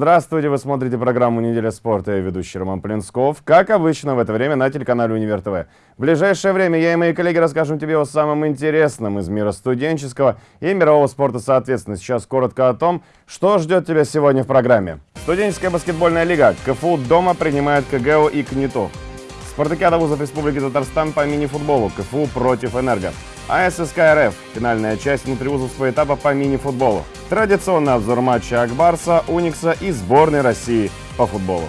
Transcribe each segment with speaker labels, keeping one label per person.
Speaker 1: Здравствуйте, вы смотрите программу «Неделя спорта» и ведущий Роман Плинсков. Как обычно, в это время на телеканале «Универ ТВ». В ближайшее время я и мои коллеги расскажем тебе о самом интересном из мира студенческого и мирового спорта соответственно. Сейчас коротко о том, что ждет тебя сегодня в программе. Студенческая баскетбольная лига. КФУ дома принимает КГУ и КНИТУ. Спартакиада вузов Республики Татарстан по мини-футболу. КФУ против Энерго. АССК РФ. Финальная часть внутривузовского этапа по мини-футболу. Традиционный обзор матча Акбарса, Уникса и сборной России по футболу.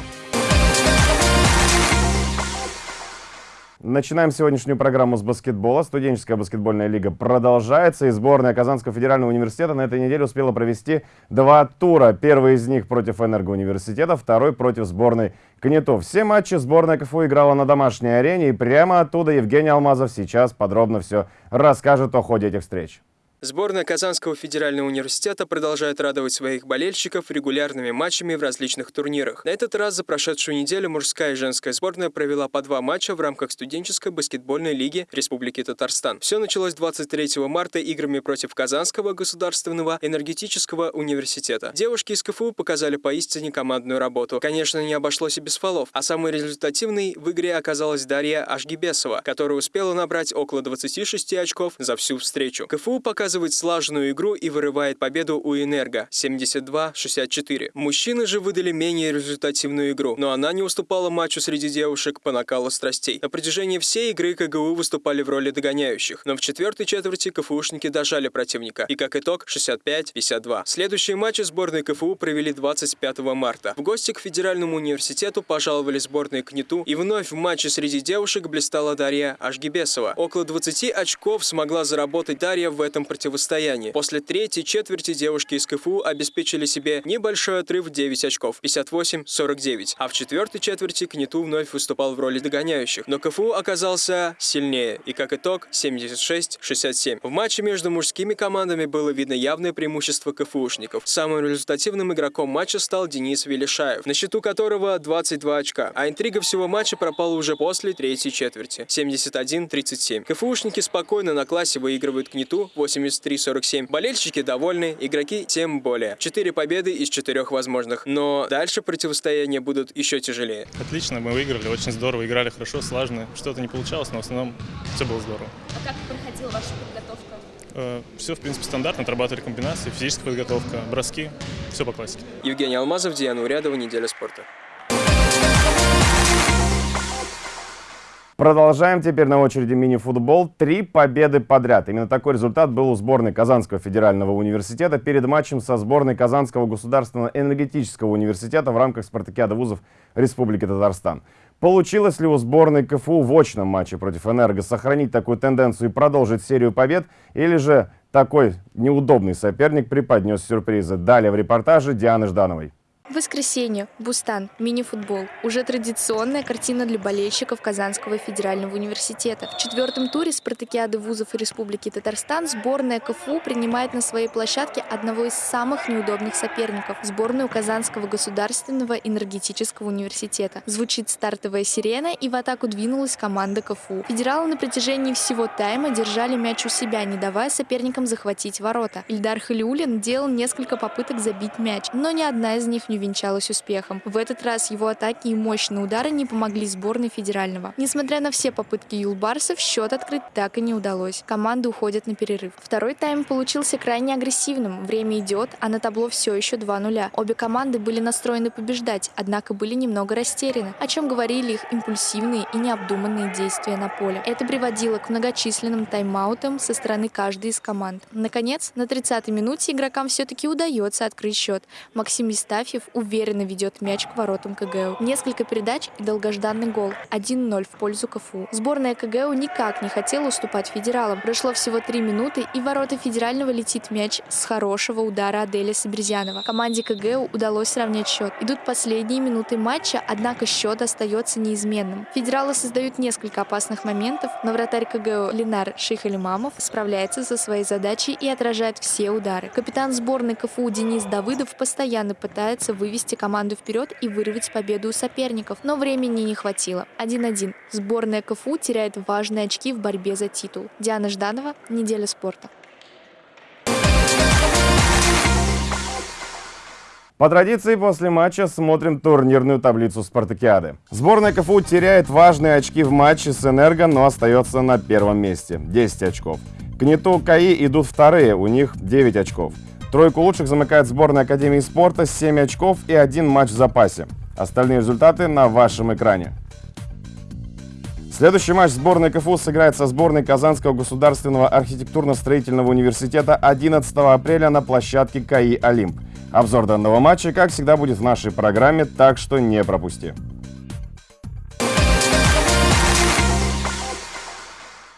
Speaker 1: Начинаем сегодняшнюю программу с баскетбола. Студенческая баскетбольная лига продолжается, и сборная Казанского федерального университета на этой неделе успела провести два тура. Первый из них против Энергоуниверситета, второй против сборной КНИТУ. Все матчи сборная КФУ играла на домашней арене, и прямо оттуда Евгений Алмазов сейчас подробно все расскажет о ходе этих встреч.
Speaker 2: Сборная Казанского федерального университета продолжает радовать своих болельщиков регулярными матчами в различных турнирах. На этот раз за прошедшую неделю мужская и женская сборная провела по два матча в рамках студенческой баскетбольной лиги Республики Татарстан. Все началось 23 марта играми против Казанского государственного энергетического университета. Девушки из КФУ показали поистине командную работу. Конечно, не обошлось и без фолов, а самой результативной в игре оказалась Дарья Ашгибесова, которая успела набрать около 26 очков за всю встречу. КФУ показывает показывает слаженную игру и вырывает победу у Энерго 72-64. Мужчины же выдали менее результативную игру, но она не уступала матчу среди девушек по накалу страстей. На протяжении всей игры КГУ выступали в роли догоняющих, но в четвертой четверти КФУшники дожали противника, и как итог 65-52. Следующие матчи сборной КФУ провели 25 марта. В гости к Федеральному университету пожаловали сборные КНИТУ, и вновь в матче среди девушек блистала Дарья Ашгибесова. Около 20 очков смогла заработать Дарья в этом противостоянии противостоянии. После третьей четверти девушки из КФУ обеспечили себе небольшой отрыв 9 очков, 58-49. А в четвертой четверти КНИТУ вновь выступал в роли догоняющих. Но КФУ оказался сильнее, и как итог 76-67. В матче между мужскими командами было видно явное преимущество КФУшников. Самым результативным игроком матча стал Денис Велишаев, на счету которого 22 очка. А интрига всего матча пропала уже после третьей четверти. 71-37. КФУшники спокойно на классе выигрывают КНИТУ 80 73-47. Болельщики довольны, игроки тем более. Четыре победы из четырех возможных, но дальше противостояния будут еще тяжелее.
Speaker 3: Отлично, мы выиграли, очень здорово, играли хорошо, слаженно. Что-то не получалось, но в основном все было здорово.
Speaker 4: А как проходила ваша подготовка?
Speaker 3: Э, все, в принципе, стандартно, отрабатывали комбинации, физическая подготовка, броски, все по классике.
Speaker 2: Евгений Алмазов, Диана Урядова, «Неделя спорта».
Speaker 1: Продолжаем теперь на очереди мини-футбол. Три победы подряд. Именно такой результат был у сборной Казанского федерального университета перед матчем со сборной Казанского государственного энергетического университета в рамках спартакиады вузов Республики Татарстан. Получилось ли у сборной КФУ в очном матче против «Энерго» сохранить такую тенденцию и продолжить серию побед? Или же такой неудобный соперник преподнес сюрпризы? Далее в репортаже Дианы Ждановой.
Speaker 4: Воскресенье. Бустан. Мини-футбол. Уже традиционная картина для болельщиков Казанского федерального университета. В четвертом туре спартакиады вузов Республики Татарстан сборная КФУ принимает на своей площадке одного из самых неудобных соперников – сборную Казанского государственного энергетического университета. Звучит стартовая сирена, и в атаку двинулась команда КФУ. Федералы на протяжении всего тайма держали мяч у себя, не давая соперникам захватить ворота. Ильдар Халиулин делал несколько попыток забить мяч, но ни одна из них не увенчалась успехом. В этот раз его атаки и мощные удары не помогли сборной федерального. Несмотря на все попытки юлбарсов, счет открыть так и не удалось. Команды уходят на перерыв. Второй тайм получился крайне агрессивным. Время идет, а на табло все еще 2-0. Обе команды были настроены побеждать, однако были немного растеряны, о чем говорили их импульсивные и необдуманные действия на поле. Это приводило к многочисленным тайм-аутам со стороны каждой из команд. Наконец, на 30-й минуте игрокам все-таки удается открыть счет. Максим Истафьев уверенно ведет мяч к воротам КГУ. Несколько передач и долгожданный гол. 1-0 в пользу КФУ. Сборная КГУ никак не хотела уступать федералам. Прошло всего 3 минуты, и в ворота федерального летит мяч с хорошего удара Аделя Сабрезянова. Команде КГУ удалось сравнять счет. Идут последние минуты матча, однако счет остается неизменным. Федералы создают несколько опасных моментов, но вратарь КГУ Ленар Шейхалимамов справляется со своей задачей и отражает все удары. Капитан сборной КФУ Денис Давыдов постоянно пытается вывести команду вперед и вырвать победу у соперников, но времени не хватило. 1-1. Сборная КФУ теряет важные очки в борьбе за титул. Диана Жданова, «Неделя спорта».
Speaker 1: По традиции, после матча смотрим турнирную таблицу спартакиады. Сборная КФУ теряет важные очки в матче с «Энерго», но остается на первом месте – 10 очков. К НИТУ КАИ идут вторые, у них 9 очков. Тройку лучших замыкает сборная Академии спорта с 7 очков и один матч в запасе. Остальные результаты на вашем экране. Следующий матч сборной КФУ сыграет со сборной Казанского государственного архитектурно-строительного университета 11 апреля на площадке КАИ «Олимп». Обзор данного матча, как всегда, будет в нашей программе, так что не пропусти.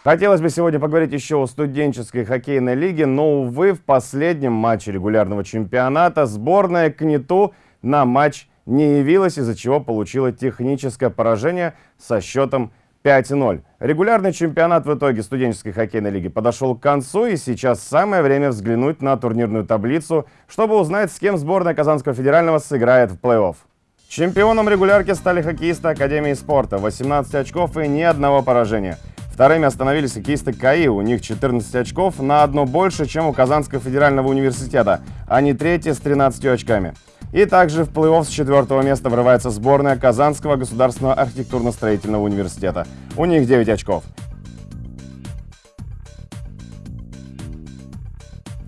Speaker 1: Хотелось бы сегодня поговорить еще о студенческой хоккейной лиге, но, увы, в последнем матче регулярного чемпионата сборная КНИТУ на матч не явилась, из-за чего получила техническое поражение со счетом 5-0. Регулярный чемпионат в итоге студенческой хоккейной лиги подошел к концу, и сейчас самое время взглянуть на турнирную таблицу, чтобы узнать, с кем сборная Казанского федерального сыграет в плей-офф. Чемпионом регулярки стали хоккеисты Академии спорта, 18 очков и ни одного поражения – Вторыми остановились хоккеисты КАИ, у них 14 очков, на одно больше, чем у Казанского федерального университета, они третьи с 13 очками. И также в плей-офф с четвертого места врывается сборная Казанского государственного архитектурно-строительного университета. У них 9 очков.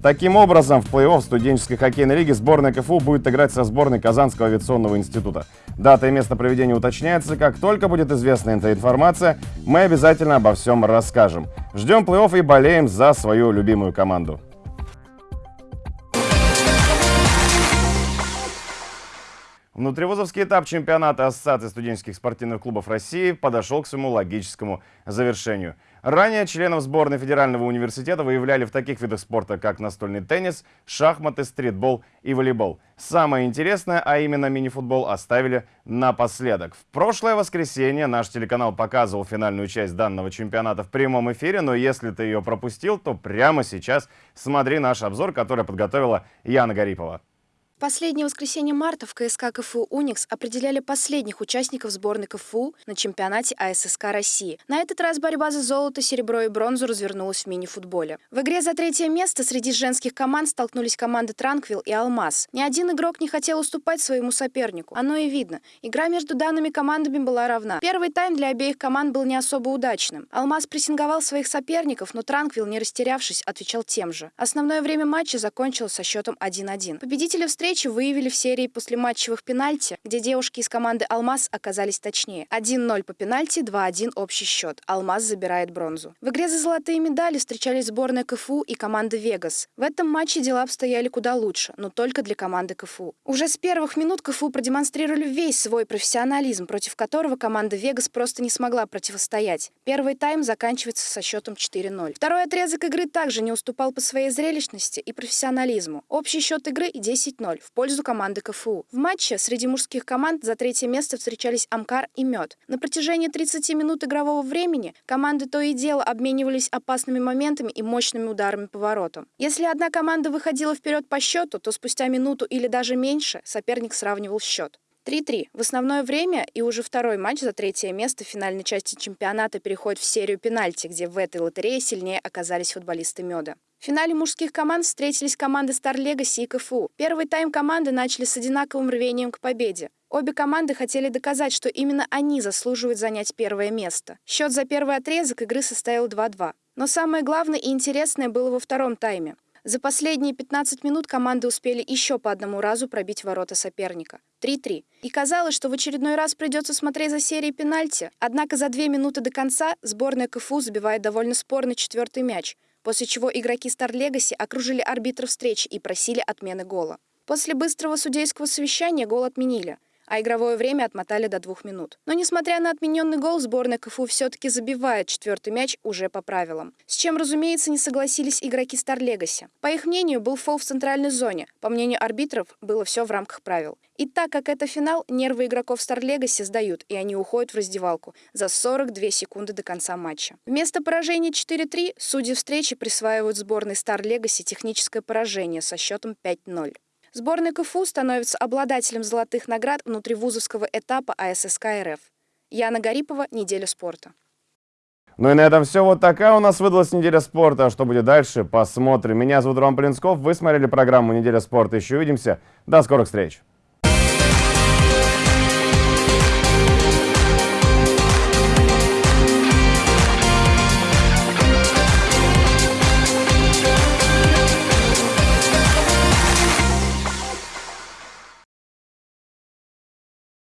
Speaker 1: Таким образом, в плей-офф студенческой хоккейной лиги сборная КФУ будет играть со сборной Казанского авиационного института. Дата и место проведения уточняется. Как только будет известна эта информация, мы обязательно обо всем расскажем. Ждем плей-офф и болеем за свою любимую команду. Внутривузовский этап чемпионата Ассоциации студенческих спортивных клубов России подошел к своему логическому завершению. Ранее членов сборной Федерального университета выявляли в таких видах спорта, как настольный теннис, шахматы, стритбол и волейбол. Самое интересное, а именно мини-футбол, оставили напоследок. В прошлое воскресенье наш телеканал показывал финальную часть данного чемпионата в прямом эфире, но если ты ее пропустил, то прямо сейчас смотри наш обзор, который подготовила Яна Гарипова.
Speaker 5: Последнее воскресенье марта в КСК КФУ «Уникс» определяли последних участников сборной КФУ на чемпионате АССК России. На этот раз борьба за золото, серебро и бронзу развернулась в мини-футболе. В игре за третье место среди женских команд столкнулись команды «Транквил» и «Алмаз». Ни один игрок не хотел уступать своему сопернику. Оно и видно. Игра между данными командами была равна. Первый тайм для обеих команд был не особо удачным. «Алмаз» прессинговал своих соперников, но «Транквил», не растерявшись, отвечал тем же. Основное время матча закончилось со счетом 1-1. Победители встречи встречи выявили в серии послематчевых пенальти, где девушки из команды «Алмаз» оказались точнее. 1-0 по пенальти, 2-1 общий счет. «Алмаз» забирает бронзу. В игре за золотые медали встречались сборная КФУ и команда «Вегас». В этом матче дела обстояли куда лучше, но только для команды КФУ. Уже с первых минут КФУ продемонстрировали весь свой профессионализм, против которого команда «Вегас» просто не смогла противостоять. Первый тайм заканчивается со счетом 4-0. Второй отрезок игры также не уступал по своей зрелищности и профессионализму. Общий счет игры 10-0 в пользу команды КФУ. В матче среди мужских команд за третье место встречались Амкар и Мед. На протяжении 30 минут игрового времени команды то и дело обменивались опасными моментами и мощными ударами по воротам. Если одна команда выходила вперед по счету, то спустя минуту или даже меньше соперник сравнивал счет. 3-3. В основное время и уже второй матч за третье место в финальной части чемпионата переходит в серию пенальти, где в этой лотерее сильнее оказались футболисты Меда. В финале мужских команд встретились команды Star Legacy и КФУ. Первый тайм команды начали с одинаковым рвением к победе. Обе команды хотели доказать, что именно они заслуживают занять первое место. Счет за первый отрезок игры составил 2-2. Но самое главное и интересное было во втором тайме. За последние 15 минут команды успели еще по одному разу пробить ворота соперника. 3-3. И казалось, что в очередной раз придется смотреть за серией пенальти. Однако за две минуты до конца сборная КФУ забивает довольно спорный четвертый мяч после чего игроки Star Legacy окружили арбитра встречи и просили отмены гола. После быстрого судейского совещания гол отменили, а игровое время отмотали до двух минут. Но несмотря на отмененный гол, сборная КФУ все-таки забивает четвертый мяч уже по правилам. С чем, разумеется, не согласились игроки Стар Легаси. По их мнению, был фол в центральной зоне. По мнению арбитров, было все в рамках правил. И так как это финал, нервы игроков Стар Легаси сдают, и они уходят в раздевалку за 42 секунды до конца матча. Вместо поражения 4-3 судьи встречи присваивают сборной Стар Легаси техническое поражение со счетом 5-0. Сборная КФУ становится обладателем золотых наград внутривузовского этапа АССК РФ. Яна Гарипова, «Неделя спорта».
Speaker 1: Ну и на этом все. Вот такая у нас выдалась неделя спорта. А что будет дальше, посмотрим. Меня зовут Роман Плинсков. Вы смотрели программу «Неделя спорта». Еще увидимся. До скорых встреч.